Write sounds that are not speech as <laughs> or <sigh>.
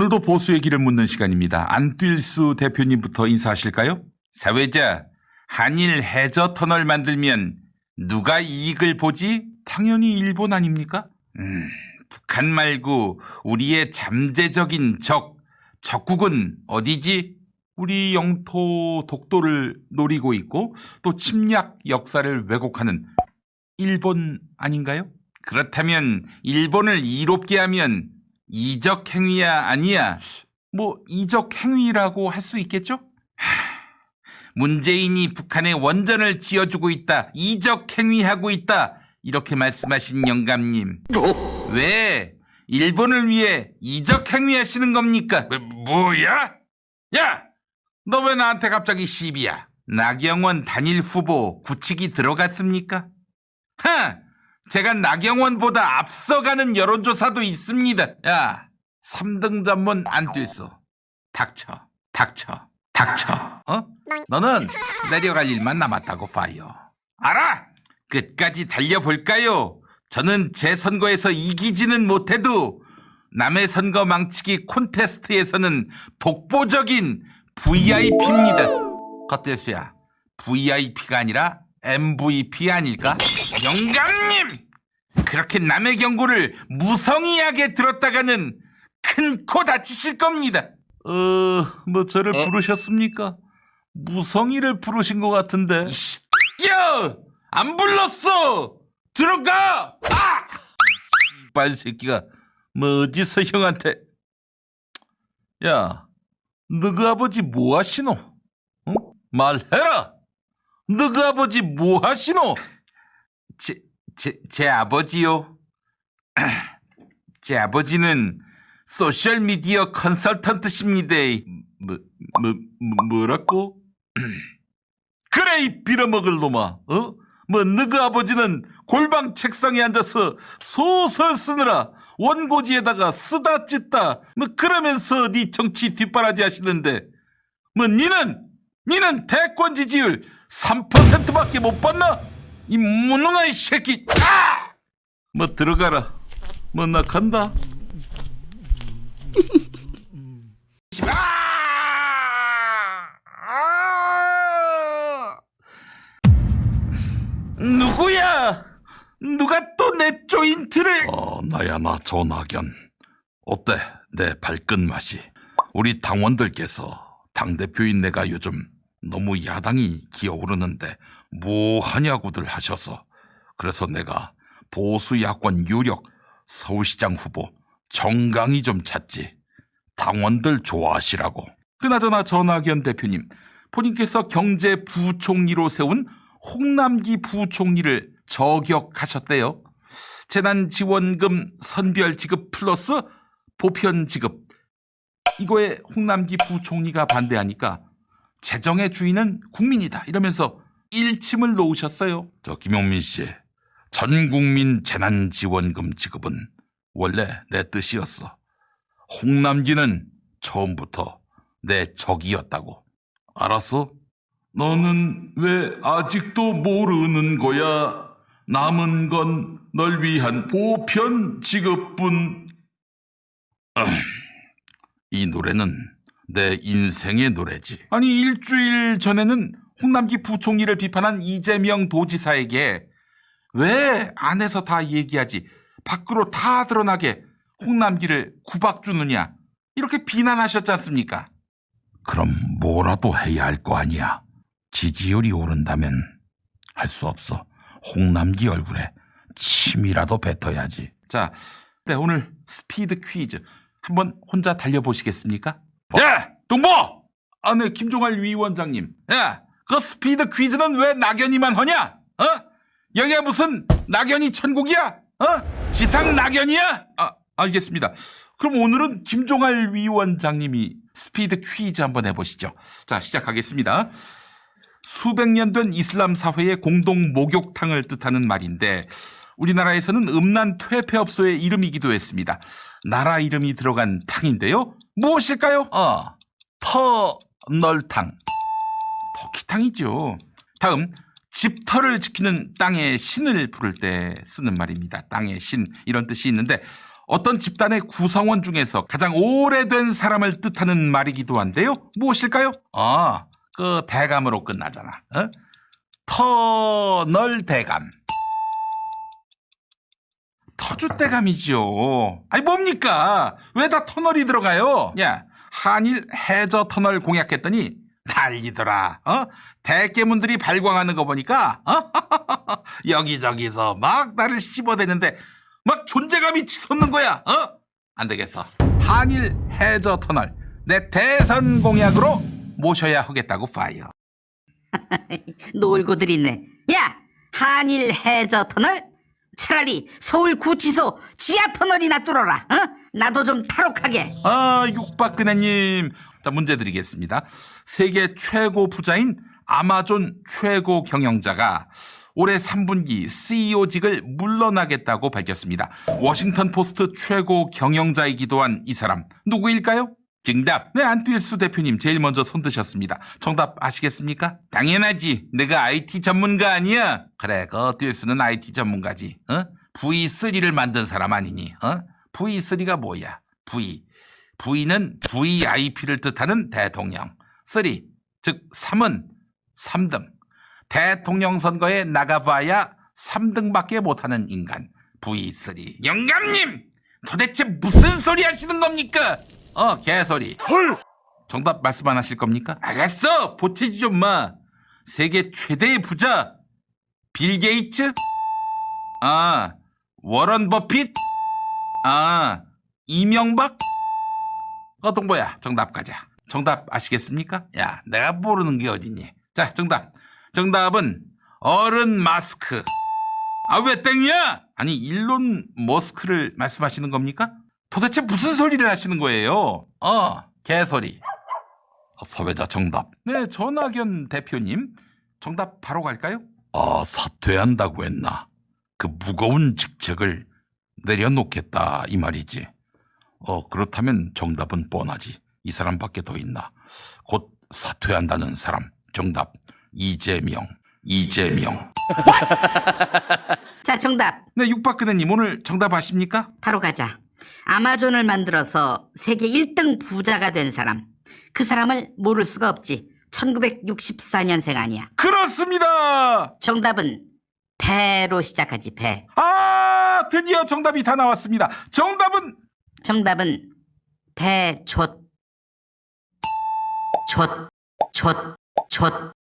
오늘도 보수의 길을 묻는 시간입니다. 안뛸수 대표님부터 인사하실까요? 사회자, 한일 해저 터널 만들면 누가 이익을 보지? 당연히 일본 아닙니까? 음, 북한 말고 우리의 잠재적인 적, 적국은 어디지? 우리 영토 독도를 노리고 있고 또 침략 역사를 왜곡하는 일본 아닌가요? 그렇다면 일본을 이롭게 하면 이적 행위야 아니야? 뭐 이적 행위라고 할 수 있겠죠? 하, 문재인이 북한에 원전을 지어주고 있다. 이적 행위하고 있다. 이렇게 말씀하신 영감님. 왜 일본을 위해 이적 행위하시는 겁니까? 뭐, 야 야! 너 왜 나한테 갑자기 시비야? 나경원 단일 후보 굳히기 들어갔습니까? 하! 제가 나경원보다 앞서가는 여론조사도 있습니다. 야, 3등 전문 안 뛰소. 닥쳐, 닥쳐, 닥쳐. 어? 너는 내려갈 일만 남았다고 파요. 알아! 끝까지 달려볼까요? 저는 제 선거에서 이기지는 못해도 남의 선거 망치기 콘테스트에서는 독보적인 VIP입니다. 겉대수야, VIP가 아니라 MVP 아닐까? 영감님! 그렇게 남의 경고를 무성의하게 들었다가는 큰 코 다치실 겁니다. 어, 뭐 저를 부르셨습니까? 무성의를 부르신 것 같은데. 야! 안 불렀어! 들어가! 아! 이빨 새끼가 뭐 어디서 형한테 야, 너그 아버지 뭐 하시노? 어? 말해라! 너그 아버지 뭐 하시노? 제, 제, 제 아버지요? <clears throat> 제 아버지는 소셜미디어 컨설턴트십니다. 뭐, 뭐, 뭐 뭐라고? <clears throat> 그래, 이 빌어먹을 놈아. 어? 뭐, 너그 아버지는 골방 책상에 앉아서 소설 쓰느라 원고지에다가 쓰다 찢다 뭐 그러면서 네 정치 뒷바라지 하시는데 뭐 니는 니는 대권 지지율 3%밖에 못 받나? 이 무능한 새끼 아! 뭐 들어가라 뭐 나 간다 아! 누구야? 누가 또 내 조인트를 어, 나야 나 조낙연. 어때? 내 발끝 맛이. 우리 당원들께서 당대표인 내가 요즘 너무 야당이 기어오르는데 뭐 하냐고들 하셔서 그래서 내가 보수 야권 유력 서울시장 후보 정강이 좀 찾지. 당원들 좋아하시라고. 그나저나 전학연 대표님 본인께서 경제부총리로 세운 홍남기 부총리를 저격하셨대요. 재난지원금 선별 지급 플러스 보편 지급. 이거에 홍남기 부총리가 반대하니까 재정의 주인은 국민이다 이러면서 일침을 놓으셨어요. 저 김용민 씨, 전 국민 재난지원금 지급은 원래 내 뜻이었어. 홍남기는 처음부터 내 적이었다고. 알았어? 너는 왜 아직도 모르는 거야? 남은 건 널 위한 보편 지급뿐. 음, <clears throat> 이 노래는 내 인생의 노래지. 아니 일주일 전에는 홍남기 부총리를 비판한 이재명 도지사에게 왜 안에서 다 얘기하지 밖으로 다 드러나게 홍남기를 구박 주느냐 이렇게 비난하셨지 않습니까? 그럼 뭐라도 해야 할 거 아니야. 지지율이 오른다면 할 수 없어. 홍남기 얼굴에 침이라도 뱉어야지. 자, 네, 오늘 스피드 퀴즈 한번 혼자 달려보시겠습니까? 야! 동보! 아, 네, 김종할 위원장님. 야, 그 스피드 퀴즈는 왜 낙연이만 하냐? 어? 여기가 무슨 낙연이 천국이야? 어? 지상 낙연이야? 아, 알겠습니다. 그럼 오늘은 김종할 위원장님이 스피드 퀴즈 한번 해보시죠. 자, 시작하겠습니다. 수백 년 된 이슬람 사회의 공동 목욕탕을 뜻하는 말인데 우리나라에서는 음란 퇴폐업소의 이름이기도 했습니다. 나라 이름이 들어간 탕인데요. 무엇일까요? 어, 터널탕. 터키탕이죠. 다음 집터를 지키는 땅의 신을 부를 때 쓰는 말입니다. 땅의 신 이런 뜻이 있는데 어떤 집단의 구성원 중에서 가장 오래된 사람을 뜻하는 말이기도 한데요. 무엇일까요? 아, 그 대감으로 끝나잖아. 어? 터널 대감. 터줏대감이지요. 아니 뭡니까? 왜 다 터널이 들어가요? 야, 한일 해저 터널 공약했더니 난리더라. 어? 대깨문들이 발광하는 거 보니까 어? <laughs> 여기저기서 막 나를 씹어대는데 막 존재감이 치솟는 거야. 어? 안 되겠어. 한일 해저 터널 내 대선 공약으로 모셔야 하겠다고 fire. <laughs> 놀고들이네. 야, 한일 해저 터널? 차라리 서울 구치소 지하 터널이나 뚫어라. 어? 나도 좀 탈옥하게. 아, 육박근혜님. 자, 문제 드리겠습니다. 세계 최고 부자인 아마존 최고 경영자가 올해 3분기 CEO직을 물러나겠다고 밝혔습니다. 워싱턴 포스트 최고 경영자이기도 한 이 사람 누구일까요? 정답. 네, 안필수 대표님 제일 먼저 손 드셨습니다. 정답 아시겠습니까? 당연하지. 내가 IT 전문가 아니야. 그래, 그 안필수는 IT 전문가지. 어? V3를 만든 사람 아니니? 어? V3가 뭐야? V. V는 VIP를 뜻하는 대통령. 3, 즉 3은 3등. 대통령 선거에 나가봐야 3등밖에 못하는 인간. V3. 영감님! 도대체 무슨 소리 하시는 겁니까? 어, 개소리. 헐! 정답 말씀 안 하실 겁니까? 알았어! 보채지 좀 마. 세계 최대의 부자. 빌 게이츠? 아, 워런 버핏? 아, 이명박? 어떤 거야? 정답 가자. 정답 아시겠습니까? 야, 내가 모르는 게 어딨니? 자, 정답. 정답은 어른 마스크. 아, 왜 땡이야? 아니, 일론 머스크를 말씀하시는 겁니까? 도대체 무슨 소리를 하시는 거예요? 어, 개소리. 아, 사회자 정답. 네, 전학연 대표님. 정답 바로 갈까요? 아, 사퇴한다고 했나? 그 무거운 직책을 내려놓겠다 이 말이지. 어, 그렇다면 정답은 뻔하지. 이 사람밖에 더 있나? 곧 사퇴한다는 사람. 정답. 이재명. 이재명. <laughs> 자, 정답. 네, 육박근혜님 오늘 정답 아십니까? 바로 가자. 아마존을 만들어서 세계 1등 부자가 된 사람. 그 사람을 모를 수가 없지. 1964년생 아니야. 그렇습니다! 정답은 배로 시작하지, 배. 아, 드디어 정답이 다 나왔습니다. 정답은 정답은 배좆. 좆, 좆, 좆.